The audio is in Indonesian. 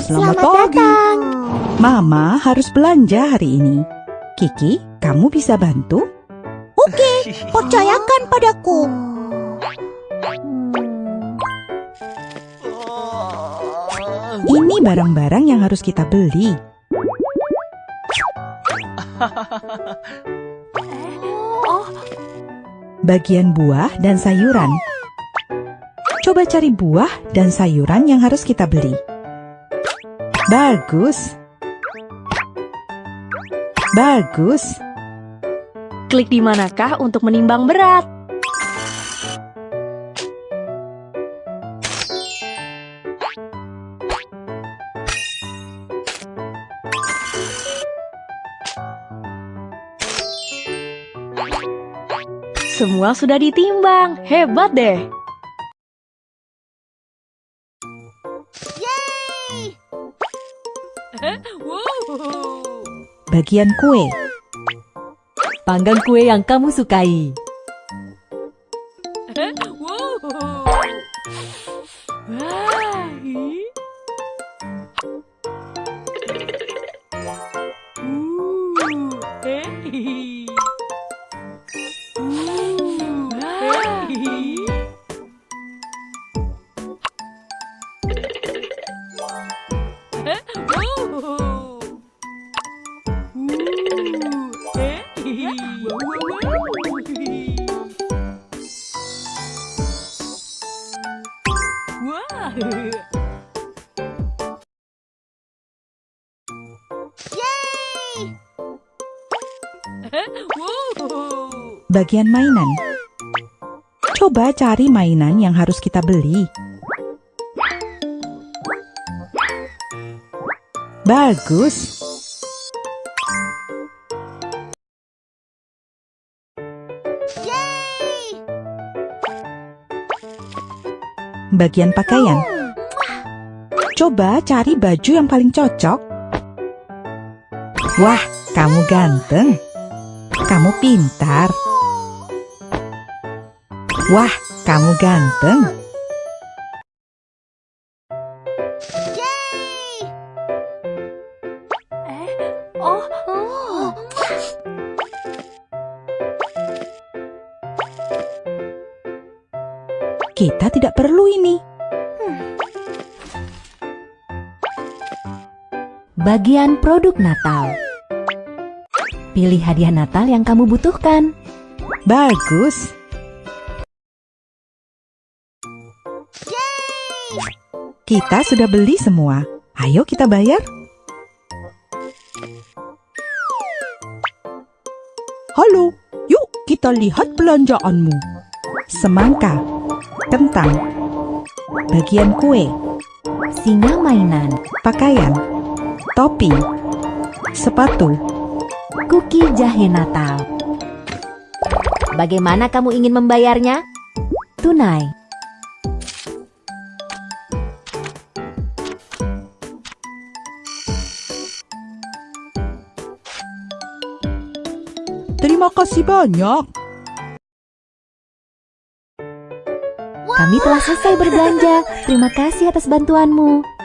Selamat, pagi. Mama harus belanja hari ini. Kiki, kamu bisa bantu? Oke, percayakan padaku. Ini barang-barang yang harus kita beli. Bagian buah dan sayuran. Coba cari buah dan sayuran yang harus kita beli. Bagus. Bagus. Klik di manakah untuk menimbang berat? Semua sudah ditimbang. Hebat deh. Bagian kue. Panggang kue yang kamu sukai. Bagian mainan. Coba cari mainan yang harus kita beli. Bagus. Bagian pakaian. Coba cari baju yang paling cocok. Wah, kamu ganteng. Kamu pintar. Wah, kamu ganteng. Kita tidak perlu ini. Bagian produk Natal. Pilih hadiah Natal yang kamu butuhkan. Bagus. Kita sudah beli semua. Ayo kita bayar. Halo, yuk kita lihat belanjaanmu. Semangka, kentang, bagian kue, Singa mainan. pakaian, topi, sepatu, Kuki jahe Natal. Bagaimana kamu ingin membayarnya? Tunai. Terima kasih banyak. Kami telah selesai berbelanja. Terima kasih atas bantuanmu.